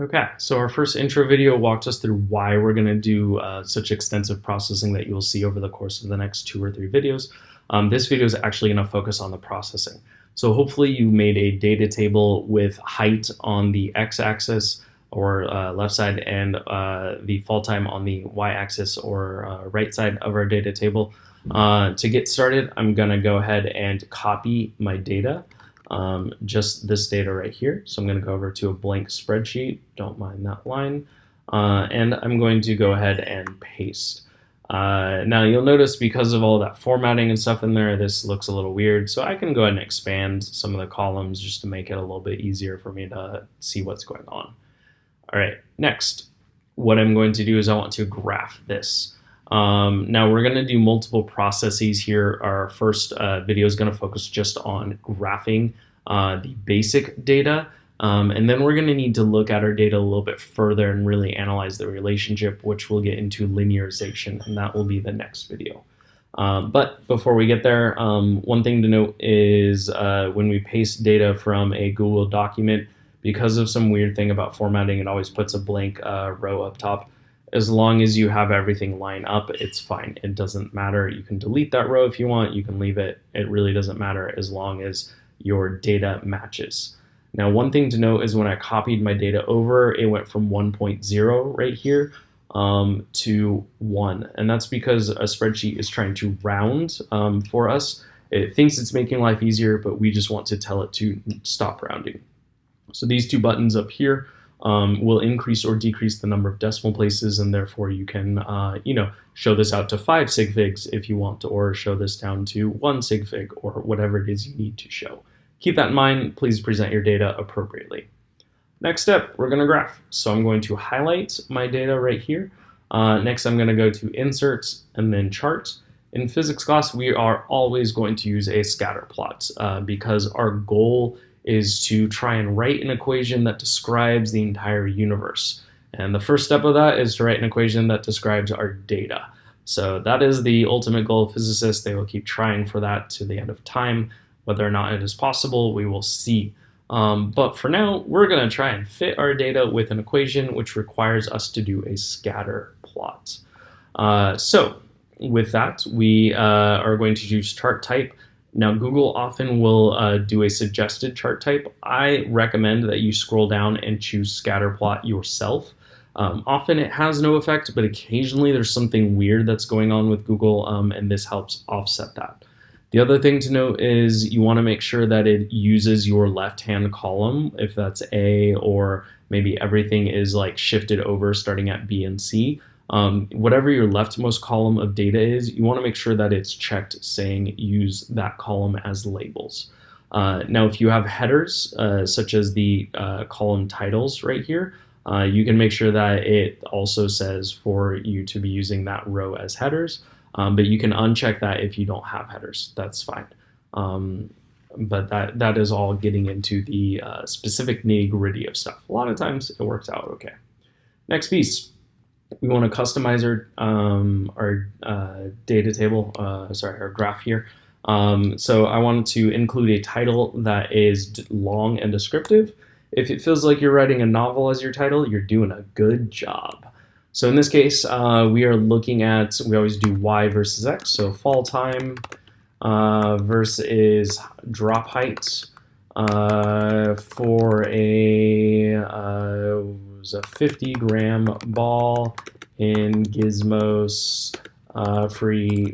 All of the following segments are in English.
Okay, so our first intro video walked us through why we're going to do uh, such extensive processing that you'll see over the course of the next two or three videos. Um, this video is actually going to focus on the processing. So hopefully you made a data table with height on the x-axis or uh, left side and uh, the fall time on the y-axis or uh, right side of our data table. Uh, to get started, I'm going to go ahead and copy my data um, just this data right here. So I'm going to go over to a blank spreadsheet. Don't mind that line. Uh, and I'm going to go ahead and paste. Uh, now you'll notice because of all that formatting and stuff in there, this looks a little weird. So I can go ahead and expand some of the columns just to make it a little bit easier for me to see what's going on. All right, next, what I'm going to do is I want to graph this. Um, now we're going to do multiple processes here. Our first uh, video is going to focus just on graphing uh, the basic data. Um, and then we're going to need to look at our data a little bit further and really analyze the relationship, which we'll get into linearization, and that will be the next video. Um, but before we get there, um, one thing to note is uh, when we paste data from a Google document, because of some weird thing about formatting, it always puts a blank uh, row up top as long as you have everything line up, it's fine. It doesn't matter. You can delete that row if you want. You can leave it. It really doesn't matter as long as your data matches. Now, one thing to note is when I copied my data over, it went from 1.0 right here um, to 1. And that's because a spreadsheet is trying to round um, for us. It thinks it's making life easier, but we just want to tell it to stop rounding. So these two buttons up here um, will increase or decrease the number of decimal places, and therefore you can, uh, you know, show this out to five sig figs if you want, to, or show this down to one sig fig, or whatever it is you need to show. Keep that in mind. Please present your data appropriately. Next step, we're going to graph. So I'm going to highlight my data right here. Uh, next, I'm going to go to Inserts and then Chart. In physics class, we are always going to use a scatter plot uh, because our goal is to try and write an equation that describes the entire universe. And the first step of that is to write an equation that describes our data. So that is the ultimate goal of physicists. They will keep trying for that to the end of time. Whether or not it is possible, we will see. Um, but for now, we're going to try and fit our data with an equation which requires us to do a scatter plot. Uh, so with that, we uh, are going to use chart type. Now, Google often will uh, do a suggested chart type. I recommend that you scroll down and choose scatterplot yourself. Um, often it has no effect, but occasionally there's something weird that's going on with Google, um, and this helps offset that. The other thing to note is you want to make sure that it uses your left-hand column, if that's A, or maybe everything is like shifted over starting at B and C. Um, whatever your leftmost column of data is, you want to make sure that it's checked saying use that column as labels. Uh, now, if you have headers, uh, such as the uh, column titles right here, uh, you can make sure that it also says for you to be using that row as headers, um, but you can uncheck that if you don't have headers. That's fine. Um, but that, that is all getting into the uh, specific nitty gritty of stuff. A lot of times it works out okay. Next piece we want to customize our, um, our uh, data table, uh, sorry, our graph here. Um, so I wanted to include a title that is long and descriptive. If it feels like you're writing a novel as your title, you're doing a good job. So in this case, uh, we are looking at, we always do Y versus X, so fall time uh, versus drop height uh, for a uh, was a 50 gram ball in Gizmos uh, free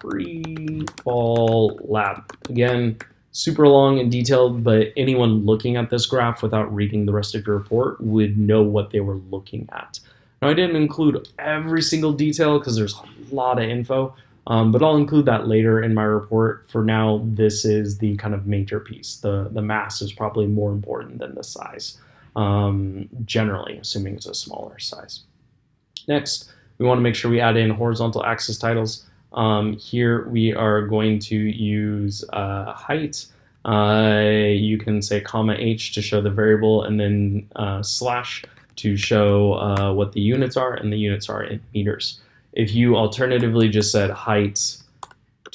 free fall lab. Again, super long and detailed, but anyone looking at this graph without reading the rest of your report would know what they were looking at. Now, I didn't include every single detail because there's a lot of info, um, but I'll include that later in my report. For now, this is the kind of major piece. The, the mass is probably more important than the size um, generally, assuming it's a smaller size. Next, we want to make sure we add in horizontal axis titles. Um, here we are going to use uh, height. Uh, you can say comma h to show the variable and then uh, slash to show uh, what the units are and the units are in meters. If you alternatively just said height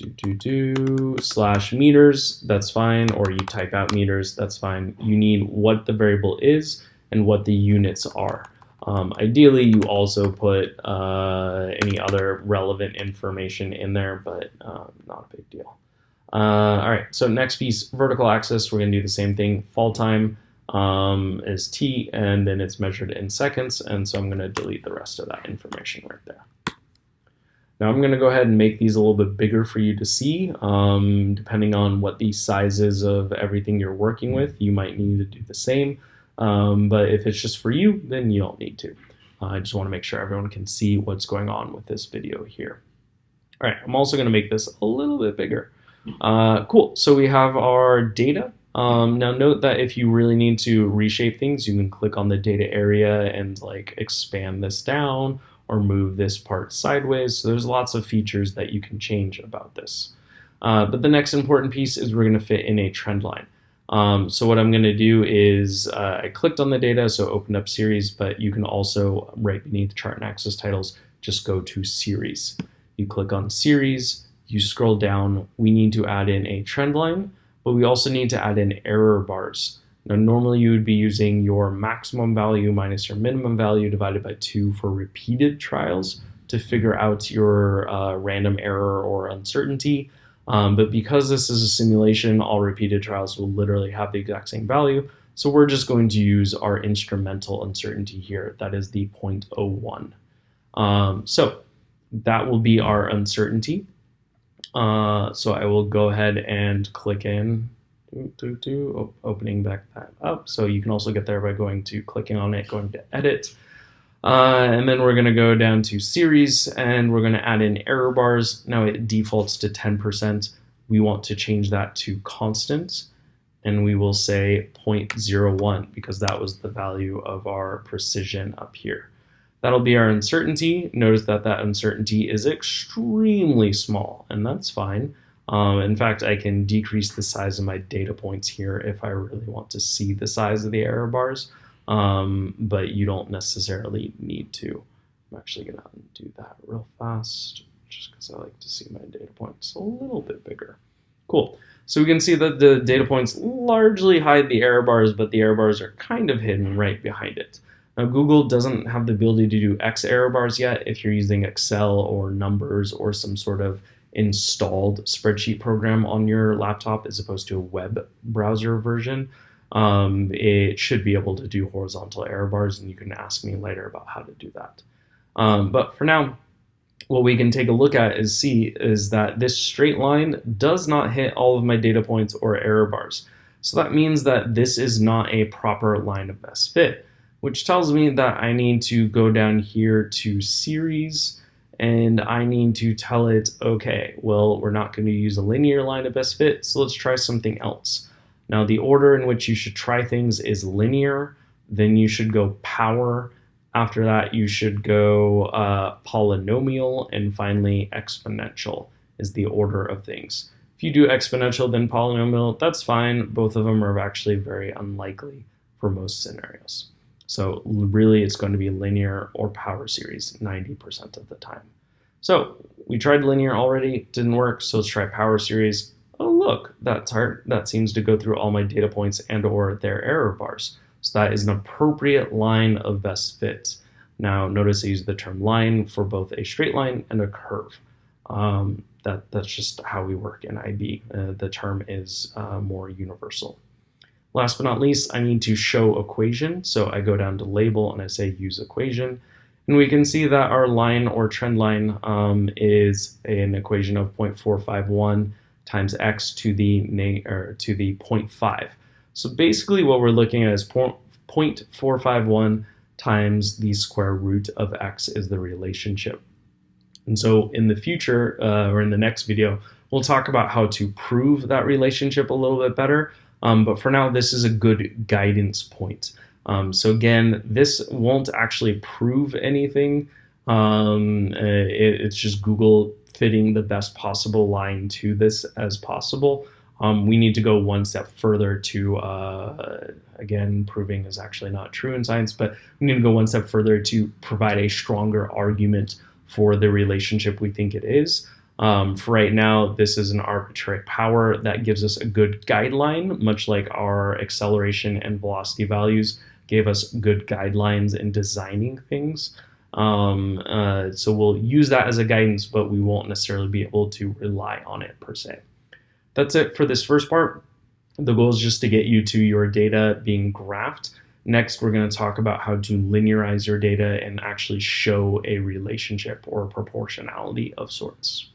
do, do, do, slash meters, that's fine, or you type out meters, that's fine. You need what the variable is, and what the units are. Um, ideally, you also put uh, any other relevant information in there, but uh, not a big deal. Uh, all right, so next piece, vertical axis, we're gonna do the same thing. Fall time um, is t, and then it's measured in seconds, and so I'm gonna delete the rest of that information right there. Now I'm gonna go ahead and make these a little bit bigger for you to see. Um, depending on what the sizes of everything you're working with, you might need to do the same. Um, but if it's just for you, then you don't need to. Uh, I just wanna make sure everyone can see what's going on with this video here. All right, I'm also gonna make this a little bit bigger. Uh, cool, so we have our data. Um, now note that if you really need to reshape things, you can click on the data area and like expand this down or move this part sideways. So there's lots of features that you can change about this. Uh, but the next important piece is we're gonna fit in a trend line. Um, so what I'm gonna do is uh, I clicked on the data, so opened up series, but you can also right beneath chart and axis titles, just go to series. You click on series, you scroll down, we need to add in a trend line, but we also need to add in error bars. Now, normally you would be using your maximum value minus your minimum value divided by two for repeated trials to figure out your uh, random error or uncertainty. Um, but because this is a simulation, all repeated trials will literally have the exact same value. So we're just going to use our instrumental uncertainty here. That is the 0.01. Um, so that will be our uncertainty. Uh, so I will go ahead and click in, do, do, do, opening back that up. So you can also get there by going to clicking on it, going to edit. Uh, and then we're going to go down to series and we're going to add in error bars. Now it defaults to 10%. We want to change that to constant and we will say 0.01 because that was the value of our precision up here. That'll be our uncertainty. Notice that that uncertainty is extremely small, and that's fine. Um, in fact, I can decrease the size of my data points here if I really want to see the size of the error bars, um, but you don't necessarily need to. I'm actually going to undo that real fast just because I like to see my data points a little bit bigger. Cool. So we can see that the data points largely hide the error bars, but the error bars are kind of hidden right behind it. Now, Google doesn't have the ability to do X error bars yet if you're using Excel or numbers or some sort of installed spreadsheet program on your laptop as opposed to a web browser version. Um, it should be able to do horizontal error bars, and you can ask me later about how to do that. Um, but for now, what we can take a look at is see is that this straight line does not hit all of my data points or error bars. So that means that this is not a proper line of best fit which tells me that I need to go down here to series and I need to tell it, okay, well, we're not going to use a linear line of best fit, so let's try something else. Now, the order in which you should try things is linear, then you should go power. After that, you should go uh, polynomial, and finally, exponential is the order of things. If you do exponential, then polynomial, that's fine. Both of them are actually very unlikely for most scenarios. So really it's going to be linear or power series 90% of the time. So we tried linear already, didn't work, so let's try power series. Oh look, that, that seems to go through all my data points and or their error bars. So that is an appropriate line of best fit. Now notice I use the term line for both a straight line and a curve. Um, that, that's just how we work in IB. Uh, the term is uh, more universal. Last but not least, I need to show equation. So I go down to label and I say use equation. And we can see that our line or trend line um, is an equation of 0.451 times x to the, or to the 0.5. So basically what we're looking at is 0.451 times the square root of x is the relationship. And so in the future, uh, or in the next video, we'll talk about how to prove that relationship a little bit better. Um, but for now, this is a good guidance point. Um, so again, this won't actually prove anything. Um, uh, it, it's just Google fitting the best possible line to this as possible. Um, we need to go one step further to, uh, again, proving is actually not true in science, but we need to go one step further to provide a stronger argument for the relationship we think it is. Um, for right now, this is an arbitrary power that gives us a good guideline, much like our acceleration and velocity values gave us good guidelines in designing things. Um, uh, so we'll use that as a guidance, but we won't necessarily be able to rely on it per se. That's it for this first part. The goal is just to get you to your data being graphed. Next, we're going to talk about how to linearize your data and actually show a relationship or a proportionality of sorts.